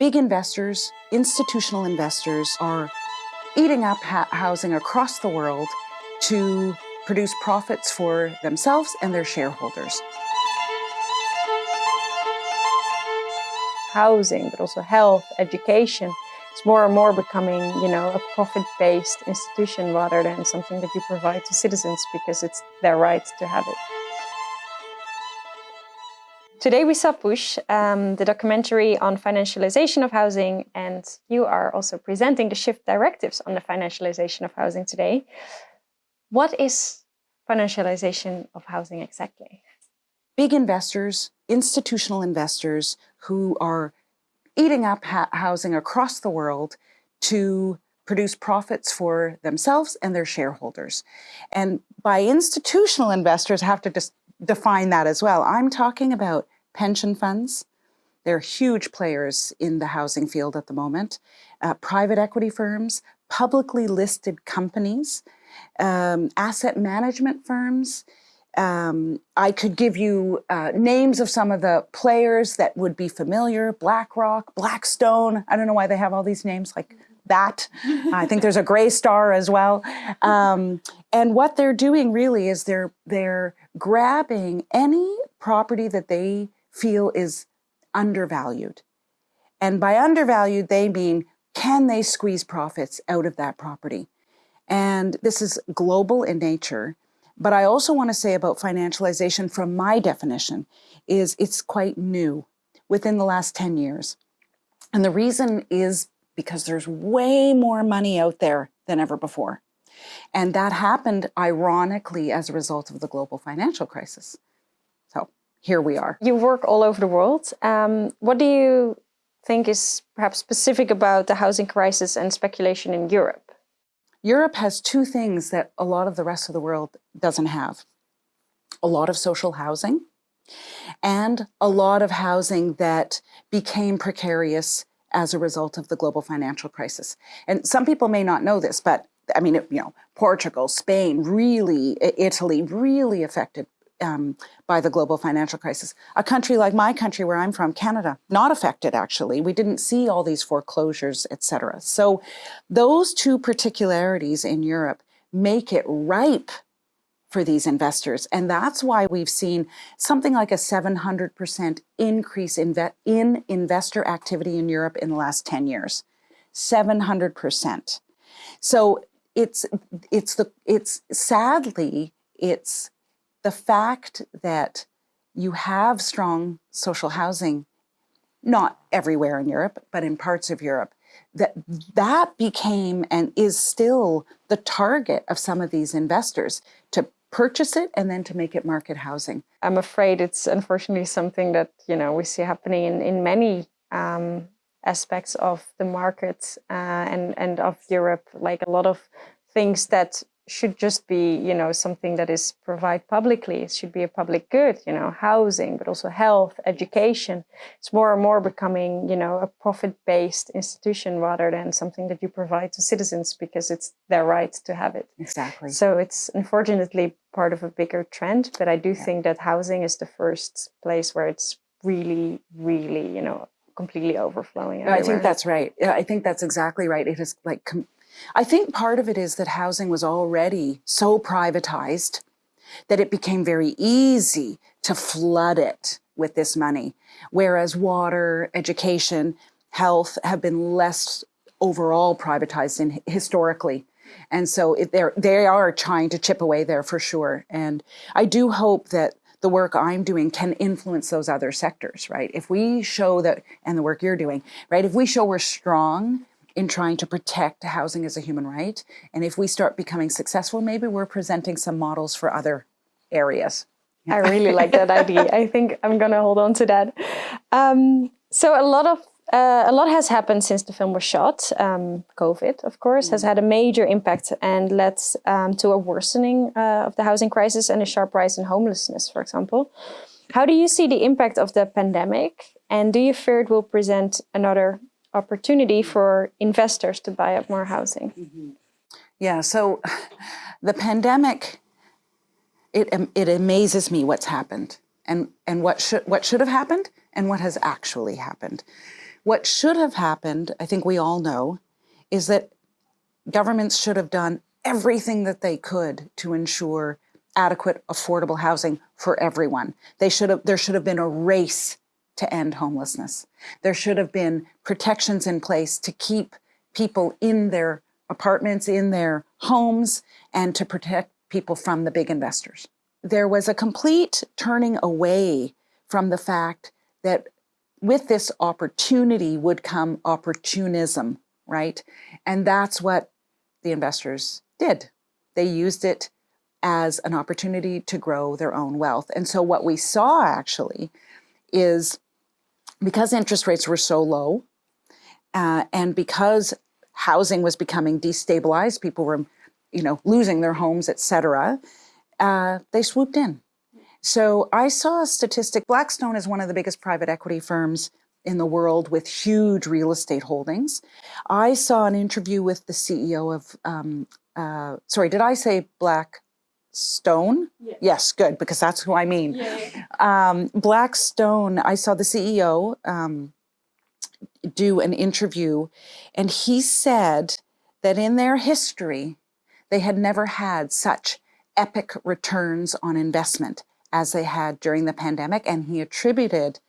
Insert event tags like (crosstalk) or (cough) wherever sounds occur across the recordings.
big investors, institutional investors are eating up housing across the world to produce profits for themselves and their shareholders. Housing, but also health, education, it's more and more becoming, you know, a profit-based institution rather than something that you provide to citizens because it's their right to have it. Today we saw Push, um, the documentary on financialization of housing, and you are also presenting the shift directives on the financialization of housing today. What is financialization of housing exactly? Big investors, institutional investors who are eating up housing across the world to produce profits for themselves and their shareholders. And by institutional investors, I have to just define that as well. I'm talking about pension funds. They're huge players in the housing field at the moment. Uh, private equity firms, publicly listed companies, um, asset management firms. Um, I could give you uh, names of some of the players that would be familiar, BlackRock, Blackstone. I don't know why they have all these names like that. I think there's a Greystar as well. Um, and what they're doing really is they're, they're grabbing any property that they feel is undervalued. And by undervalued, they mean, can they squeeze profits out of that property? And this is global in nature. But I also want to say about financialization from my definition is it's quite new within the last 10 years. And the reason is because there's way more money out there than ever before. And that happened ironically as a result of the global financial crisis here we are. You work all over the world. Um, what do you think is perhaps specific about the housing crisis and speculation in Europe? Europe has two things that a lot of the rest of the world doesn't have. A lot of social housing and a lot of housing that became precarious as a result of the global financial crisis. And some people may not know this, but I mean, you know, Portugal, Spain, really, Italy, really affected um, by the global financial crisis. A country like my country, where I'm from, Canada, not affected actually. We didn't see all these foreclosures, etc. So those two particularities in Europe make it ripe for these investors. And that's why we've seen something like a 700% increase in, in investor activity in Europe in the last 10 years. 700%. So it's, it's the, it's sadly, it's the fact that you have strong social housing, not everywhere in Europe, but in parts of Europe, that that became and is still the target of some of these investors to purchase it and then to make it market housing. I'm afraid it's unfortunately something that you know we see happening in, in many um, aspects of the market uh, and and of Europe. Like a lot of things that should just be, you know, something that is provided publicly. It should be a public good, you know, housing, but also health, education. It's more and more becoming, you know, a profit-based institution rather than something that you provide to citizens because it's their right to have it. Exactly. So it's unfortunately part of a bigger trend, but I do yeah. think that housing is the first place where it's really, really, you know, completely overflowing. I think that's right. I think that's exactly right. It is like I think part of it is that housing was already so privatized that it became very easy to flood it with this money, whereas water, education, health have been less overall privatized in historically. And so it, they are trying to chip away there for sure. And I do hope that the work I'm doing can influence those other sectors, right? If we show that, and the work you're doing, right? If we show we're strong in trying to protect housing as a human right. And if we start becoming successful, maybe we're presenting some models for other areas. I really like that idea. I think I'm going to hold on to that. Um, so a lot of uh, a lot has happened since the film was shot. Um, COVID, of course, mm. has had a major impact and led um, to a worsening uh, of the housing crisis and a sharp rise in homelessness, for example. How do you see the impact of the pandemic? And do you fear it will present another opportunity for investors to buy up more housing. Mm -hmm. Yeah, so (sighs) the pandemic, it, it amazes me what's happened and, and what, should, what should have happened and what has actually happened. What should have happened, I think we all know, is that governments should have done everything that they could to ensure adequate, affordable housing for everyone. They should have, there should have been a race to end homelessness. There should have been protections in place to keep people in their apartments, in their homes, and to protect people from the big investors. There was a complete turning away from the fact that with this opportunity would come opportunism, right? And that's what the investors did. They used it as an opportunity to grow their own wealth. And so what we saw actually is because interest rates were so low uh, and because housing was becoming destabilized, people were, you know, losing their homes, etc. Uh, they swooped in. So I saw a statistic. Blackstone is one of the biggest private equity firms in the world with huge real estate holdings. I saw an interview with the CEO of, um, uh, sorry, did I say Blackstone? Yes. yes, good, because that's who I mean. Yeah. Um, Blackstone, I saw the CEO um, do an interview, and he said that in their history, they had never had such epic returns on investment as they had during the pandemic, and he attributed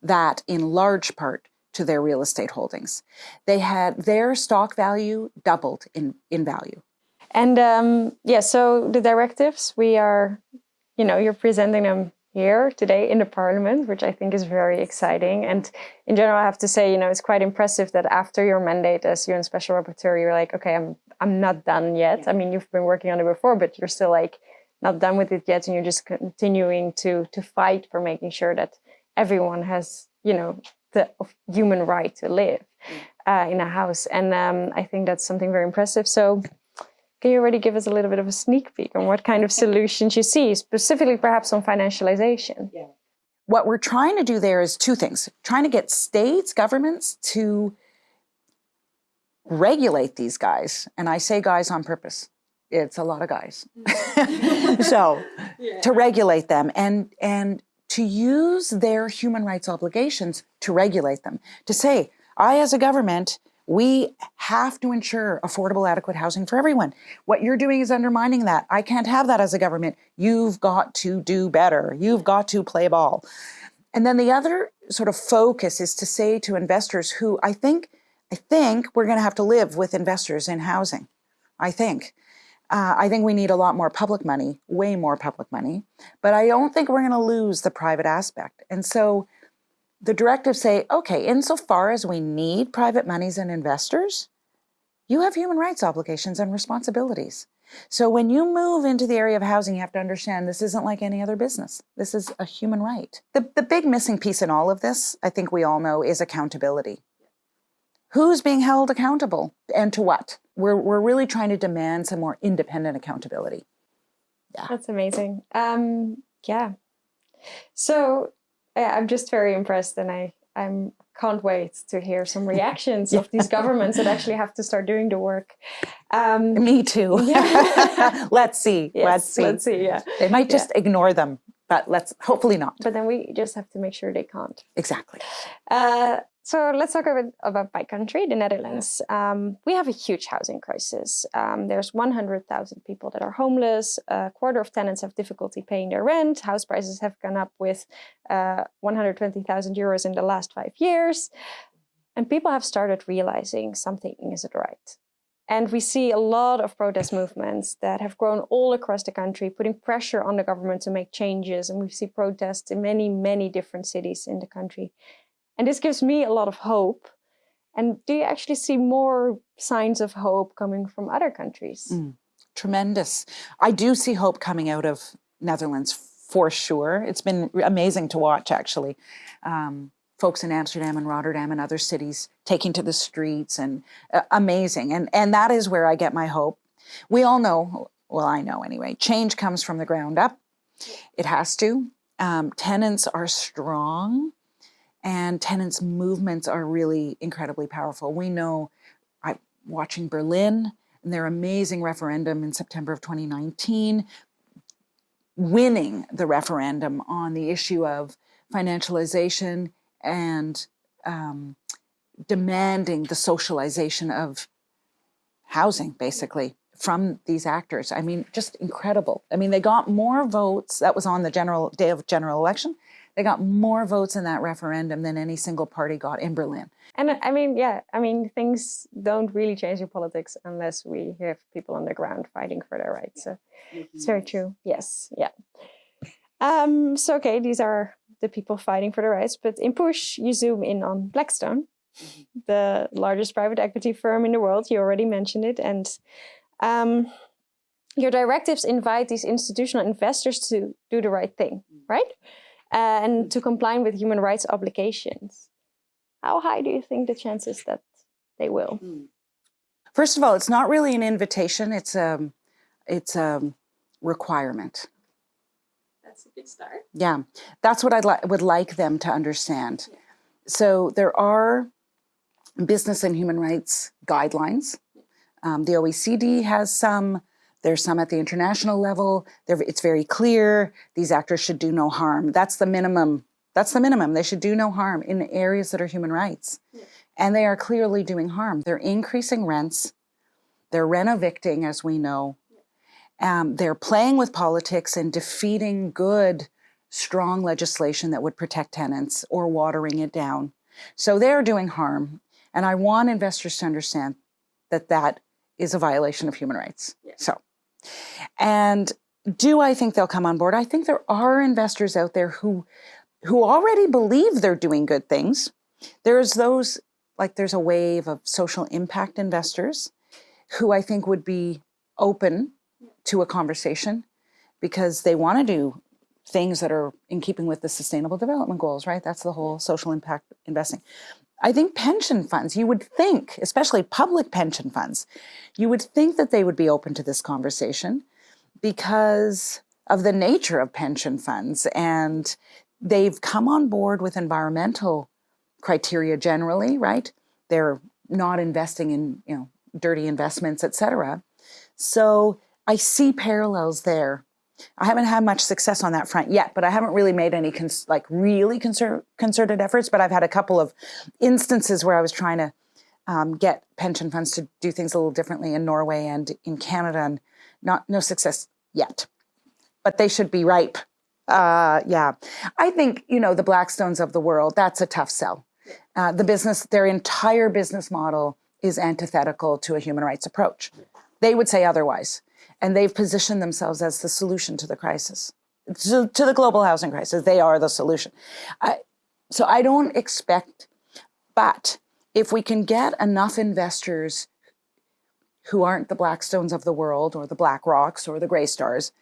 that in large part to their real estate holdings. They had their stock value doubled in, in value. And um, yeah, so the directives, we are, you know, you're presenting them here today in the parliament, which I think is very exciting. And in general, I have to say, you know, it's quite impressive that after your mandate as UN Special Rapporteur, you're like, okay, I'm I'm not done yet. Yeah. I mean, you've been working on it before, but you're still like not done with it yet, and you're just continuing to to fight for making sure that everyone has, you know, the human right to live mm. uh, in a house. And um, I think that's something very impressive. So can you already give us a little bit of a sneak peek on what kind of (laughs) solutions you see, specifically perhaps on financialization? Yeah. What we're trying to do there is two things. Trying to get states, governments to regulate these guys. And I say guys on purpose. It's a lot of guys. Mm. (laughs) (laughs) so yeah. to regulate them and, and to use their human rights obligations to regulate them. To say, I as a government we have to ensure affordable, adequate housing for everyone. What you're doing is undermining that. I can't have that as a government. You've got to do better. You've got to play ball. And then the other sort of focus is to say to investors who I think, I think we're going to have to live with investors in housing. I think. Uh, I think we need a lot more public money, way more public money, but I don't think we're going to lose the private aspect. And so the directives say, okay, insofar as we need private monies and investors, you have human rights obligations and responsibilities. So when you move into the area of housing, you have to understand this isn't like any other business. This is a human right. The, the big missing piece in all of this, I think we all know, is accountability. Who's being held accountable and to what? We're, we're really trying to demand some more independent accountability. Yeah. That's amazing. Um, yeah. So I'm just very impressed and I I'm can't wait to hear some reactions yeah. of these (laughs) governments that actually have to start doing the work. Um, Me too. Yeah. (laughs) let's see. (laughs) Yes, let's see. Let's see. Yeah. They might just yeah. ignore them, but let's hopefully not. But then we just have to make sure they can't. Exactly. Uh, so let's talk a bit about my country, the Netherlands. Um, we have a huge housing crisis. Um, there's 100,000 people that are homeless. A quarter of tenants have difficulty paying their rent. House prices have gone up with uh, 120,000 euros in the last five years. And people have started realizing something isn't right. And we see a lot of protest movements that have grown all across the country, putting pressure on the government to make changes. And we see protests in many, many different cities in the country. And this gives me a lot of hope. And do you actually see more signs of hope coming from other countries? Mm, tremendous. I do see hope coming out of Netherlands for sure. It's been amazing to watch actually. Um, folks in Amsterdam and Rotterdam and other cities taking to the streets and uh, amazing. And, and that is where I get my hope. We all know, well, I know anyway, change comes from the ground up. It has to. Um, tenants are strong and tenants' movements are really incredibly powerful. We know, I watching Berlin and their amazing referendum in September of 2019, winning the referendum on the issue of financialization and um, demanding the socialization of housing, basically, from these actors. I mean, just incredible. I mean, they got more votes. That was on the general day of general election. They got more votes in that referendum than any single party got in Berlin. And I mean, yeah, I mean, things don't really change in politics unless we have people on the ground fighting for their rights. So it's very true. Yes, yeah. Um, so, okay, these are the people fighting for their rights. But in push, you zoom in on Blackstone, the largest private equity firm in the world. You already mentioned it. And um, your directives invite these institutional investors to do the right thing, right? Uh, and to comply with human rights obligations. How high do you think the chances that they will? First of all, it's not really an invitation. It's a, it's a requirement. That's a good start. Yeah, that's what I li- would like them to understand. So there are business and human rights guidelines. Um, the OECD has some. There's some at the international level. They're, it's very clear these actors should do no harm. That's the minimum. That's the minimum. They should do no harm in areas that are human rights. And they are clearly doing harm. They're increasing rents. They're renovicting, as we know. Um, they're playing with politics and defeating good, strong legislation that would protect tenants or watering it down. So they're doing harm. And I want investors to understand that that is a violation of human rights. So, and do I think they'll come on board? I think there are investors out there who who already believe they're doing good things. There's those like there's a wave of social impact investors who I think would be open to a conversation because they want to do things that are in keeping with the sustainable development goals, right? That's the whole social impact investing. I think pension funds, you would think, especially public pension funds, you would think that they would be open to this conversation because of the nature of pension funds. And they've come on board with environmental criteria generally, right? They're not investing in, you know, dirty investments, et cetera. So I see parallels there. I haven't had much success on that front yet, but I haven't really made any like really concer- concerted efforts. But I've had a couple of instances where I was trying to um, get pension funds to do things a little differently in Norway and in Canada, and not no success yet. But they should be ripe. Uh, yeah, I think you know the Blackstones of the world. That's a tough sell. Uh, the business, their entire business model is antithetical to a human rights approach. They would say otherwise and they've positioned themselves as the solution to the crisis, to, the global housing crisis. They are the solution. I, so I don't expect, but if we can get enough investors who aren't the Blackstones of the world or the BlackRocks or the Greystars,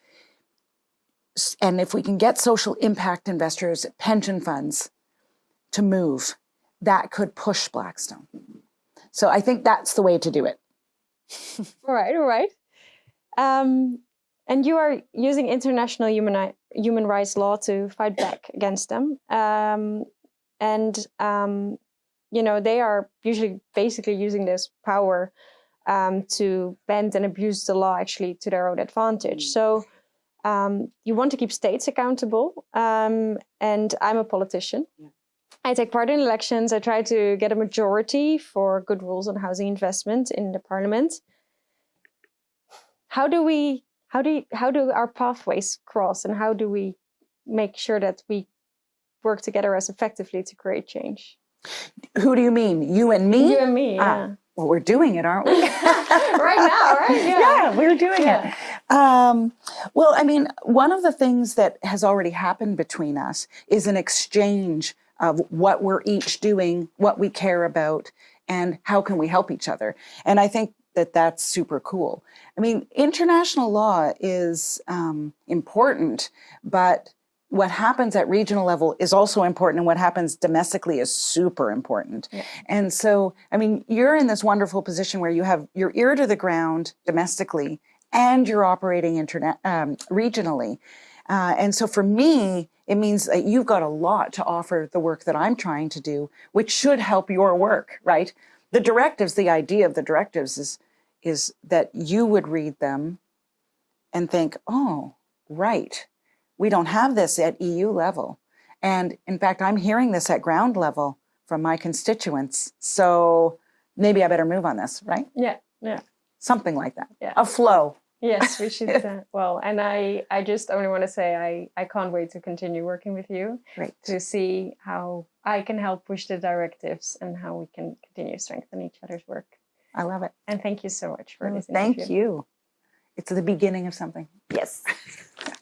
and if we can get social impact investors, pension funds to move, that could push Blackstone. So I think that's the way to do it. (laughs) all right, all right. Um, and you are using international human human rights law to fight back against them. Um, and um, you know they are usually basically using this power um, to bend and abuse the law actually to their own advantage. So um, you want to keep states accountable. Um, and I'm a politician. Yeah. I take part in elections. I try to get a majority for good rules on housing investment in the parliament how do we how do you, how do our pathways cross and how do we make sure that we work together as effectively to create change? Who do you mean? You and me? You and me ah, yeah. well we're doing it aren't we? (laughs) Right now right? (laughs) Yeah, yeah. we're doing yeah. it um, well i mean one of the things that has already happened between us is an exchange of what we're each doing what we care about and how can we help each other. And i think that that's super cool. I mean, international law is um, important, but what happens at regional level is also important, and what happens domestically is super important. Yeah. And so, I mean, you're in this wonderful position where you have your ear to the ground domestically, and you're operating internet um, regionally. Uh, and so, for me, it means that you've got a lot to offer the work that I'm trying to do, which should help your work, right? The directives, the idea of the directives is is that you would read them and think, oh, right, we don't have this at EU level. And in fact, I'm hearing this at ground level from my constituents. So maybe I better move on this, right? Yeah, yeah. Something like that. Yeah. A flow. Yes, we should. (laughs) Uh, well, and I, I just only want to say I, I can't wait to continue working with you Great. to see how I can help push the directives and how we can continue to strengthen each other's work. I love it. And thank you so much for mm, Oh, this. Thank you. It's the beginning of something. Yes. (laughs)